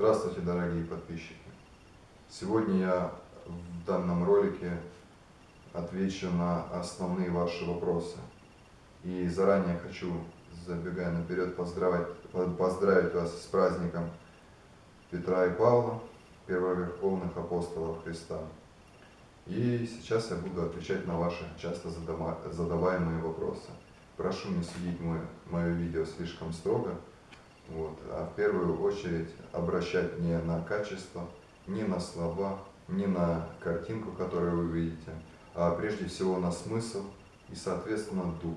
Здравствуйте, дорогие подписчики! Сегодня я в данном ролике отвечу на основные ваши вопросы. И заранее хочу, забегая наперед, поздравить, поздравить вас с праздником Петра и Павла, первоверховных апостолов Христа. И сейчас я буду отвечать на ваши часто задаваемые вопросы. Прошу не судить мое, мое видео слишком строго, вот, а в первую очередь обращать не на качество, не на слова, не на картинку, которую вы видите, а прежде всего на смысл и, соответственно, дух.